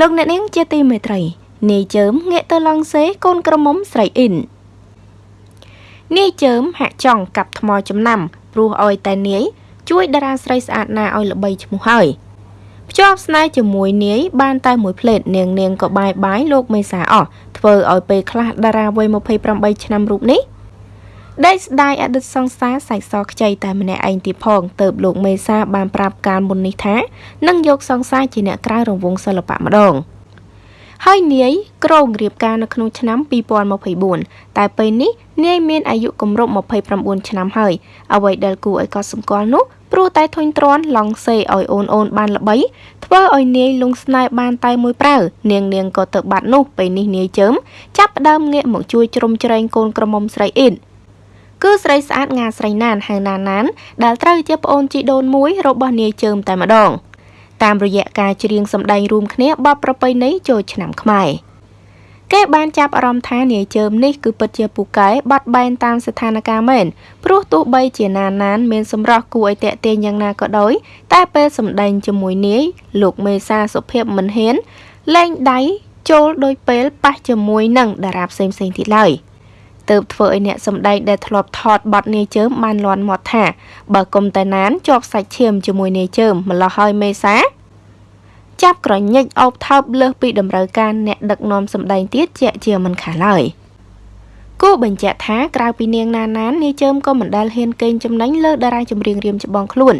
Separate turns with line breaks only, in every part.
លោកអ្នកនាងជាទីមេត្រីនាយជើមងាកទៅឡង់សេកូនក្រមុំស្រីអ៊ីននាយជើមហាក់ចង់កាប់ថ្មចំណាំព្រោះអោយតែនាយជួយតារាស្រីស្អាតណាឲ្យល្បីឈ្មោះហើយភ្ជាប់ស្នេហ៍ជាមួយនាយបានតែមួយផ្លេតនាងនាងក៏បាយបាយលោកមេសាអស់ធ្វើឲ្យពេលខ្លះតារាវ័យ28ឆ្នាំរូបនេះ ដេកស្ដាយអតីតសង្សារសាច់សខ្ចីតែម្នាក់ឯងទៀតផងទៅលោកមេសាបានប្រាប់កាលមុននេះថានឹងយកសង្សារជាអ្នកក្រៅរង្វង់សិល្បៈម្ដងហើយនាយក្រងរៀបការនៅក្នុងឆ្នាំ2024តែពេលនេះនាយមានអាយុគម្រប់29ឆ្នាំហើយអ្វីដែលគួរឲ្យកត់សម្គាល់នោះព្រោះតែធុញទ្រាន់ឡង់សេឲ្យអូនអូនបានល្បីធ្វើឲ្យនាយលងស្នេហ៍បានតែមួយប្រើនាងនាងក៏ទៅបាត់នោះពេលនេះនាយជើមចាប់ផ្ដើមងាកមកជួយជ្រោមជ្រែងកូនក្រមុំស្រីអ៊ីន គឺស្រីស្អាតងាស្រីណានហៅណាណានដែលត្រូវជាប្អូនជីដូនមួយរបស់នាយជើមតែម្ដង តាមរយៈការច្រៀងសម្ដែងរួមគ្នាបបប្រពៃណីចូលឆ្នាំខ្មែរគេបានចាប់អារម្មណ៍ថានាយជើមនេះគឺពិតជាពូកែបាត់បែនតាមស្ថានភាពមែនព្រោះទោះបីជាណានណានមានសម្រស់គួរឲ្យតាក់ទាញយ៉ាងណាក៏ដោយតែពេលសម្ដែងជាមួយនាយលោកមេសាសុភាពមិនហ៊ានលែងដៃចូលដោយពេលប៉ះជាមួយនឹងតារាផ្សេងៗទៀតឡើយ។ ទើបធ្វើឲ្យអ្នកសម្ដែងដែលធ្លាប់ថតបទនាយជើមបានលន់មាត់ថាបើគុំតែណានជាប់សាច់ឈាមជាមួយនាយជើមម្លោះហើយមេសាចាប់ក្រញិចអោបថើបលើសពីតម្រូវការអ្នកដឹកនាំសម្ដែងទៀតជាជាមិនខាឡើយគូបញ្ជាក់ថាក្រៅពីនាងណាណាននាយជើមក៏មិនដែលហ៊ានកេងចំណេញលើតារាចម្រៀងរៀមច្បងខ្លួន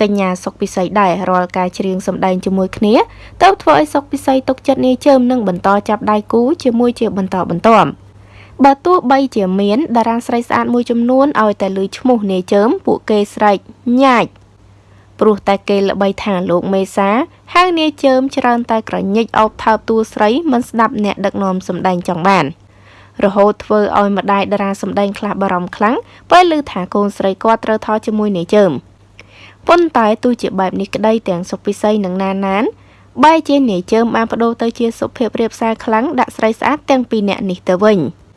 កញ្ញាសុកពិសីដែររាល់ការច្រៀងសម្ដែងជាមួយគ្នាទៅធ្វើឲ្យសុកពិសីទុកចិត្តនាយជើមនិងបន្តចាប់ដៃគូជាមួយជាបន្តបន្ទាប់ បើទោះបីជាមានតារាស្រីស្អាតមួយចំនួនឲ្យតែលើឈ្មោះនាយជើមពួកគេស្រែកញ៉ាច់ព្រោះតែគេល្បីថាលោកមេសាហៅនាយជើមច្រើនតែក្រញិចអោបថើបតួស្រីមិនស្ដាប់អ្នកដឹកនាំសម្ដែងចង់បានរហូតធ្វើឲ្យម្ដាយតារាសម្ដែងខ្លះបារម្ភខ្លាំងពេលឮថាកូនស្រីគាត់ត្រូវថតជាមួយនាយជើមប៉ុន្តែទោះជាបែបនេះក្តីទាំងសុពិសីនិងណានណានបែរជានាយជើមបានបដូរទៅជាសុភាពរៀបសារខ្លាំងដាក់ស្រីស្អាតទាំងពីរនាក់នេះទៅវិញ។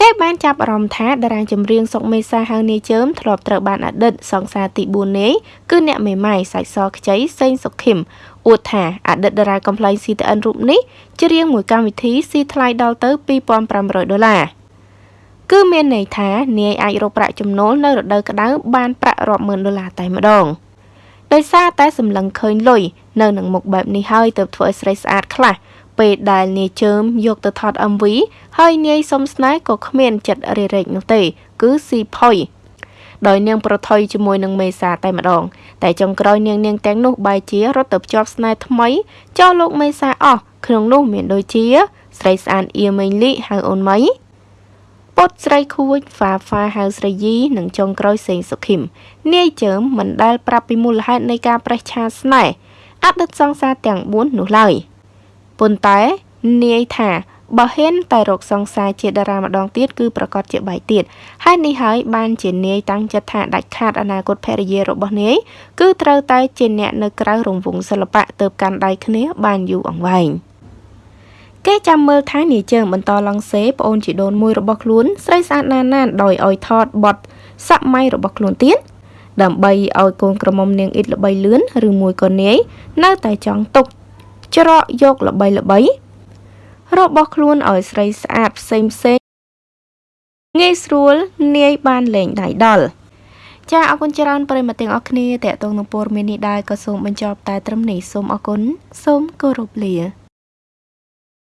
គេបានចាប់អារម្មណ៍ថាតារាចម្រៀងសុកមេសាហៅនាយជើមធ្លាប់ត្រូវបានអតីតសង្សារទី4នេះគឺអ្នកមេម៉ាយសាច់សខ្ចីសេងសុខឹមអួតថាអតីតតារាកំ pl ែង CTN រូបនេះច្រៀងមួយកម្មវិធីស៊ីថ្លៃដល់ទៅ2500ដុល្លារគឺមានន័យថានាយអាចរកប្រាក់ចំណូលនៅរដូវក្តៅបានប្រាក់រាប់ម៉ឺនដុល្លារតែម្ដងដោយសារតែសម្លឹងឃើញលុយនៅនឹងមុខបែបនេះហើយទើបធ្វើឲ្យស្រីស្អាតខ្លះ ពេលដែលនាយជើមយកទៅថត MV ហើយនាយសុំស្នេហ៍ក៏គ្មានចិត្តរេរែកនោះទេ គឺស៊ីផុយដោយនាងប្រថុយជាមួយនឹងមេសាតែម្ដង តែចុងក្រោយនាងនាងទាំងនោះបែរជារត់ទៅភ្ជាប់ស្នេហ៍ថ្មីចោលលោកមេសាអស់ក្នុងនោះមានដូចជា ស្រីស្អាតអៀមេងលីហៅអូនម៉ៃពុតស្រីខួចហ្វាហ្វាហៅស្រីយីនិងចុងក្រោយសេងសុខឹមនាយជើមមិនដែលប្រាប់ពីមូលហេតុនៃការប្រេះឆាស្នេហ៍អតីតសង្សារទាំង4នោះឡើយ។ ប៉ុន្តែនាយថាបើហ៊ានតែរកសង្សារជាតារាម្ដងទៀតគឺប្រកាសជាបែកទៀតហើយនេះហើយបានជានាយតាំងចិត្តថាដាច់ខាតអនាគតភរិយារបស់នាយគឺត្រូវតែជាអ្នកនៅក្រៅរង្វង់សិល្បៈទៅកាន់ដៃគ្នាបានយូរអង្វែងគេចាំមើលថានាយជើងបន្តឡង់សេប្អូនជីដូនមួយរបស់ខ្លួនស្រីស្អាតណានណានដោយឲ្យថតបត់សម័យរបស់ខ្លួនទៀតដើម្បីឲ្យកូនក្រមុំនាងអ៊ីតល្បីលឿនឬមួយក៏នាយនៅតែចង់ទុក ច្រកយកល្បីល្បីរបស់ខ្លួនឲ្យស្រីស្អាតផ្សេងផ្សេងងាយស្រួលនាយបានលេងដៃដល់ចាអរគុណច្រើនប្រិមត្តទាំងអស់គ្នាតេតងនឹងព័ត៌មាននេះដែរក៏សូមបញ្ចប់តែត្រឹមនេះសូមអរគុណសូមគោរពលា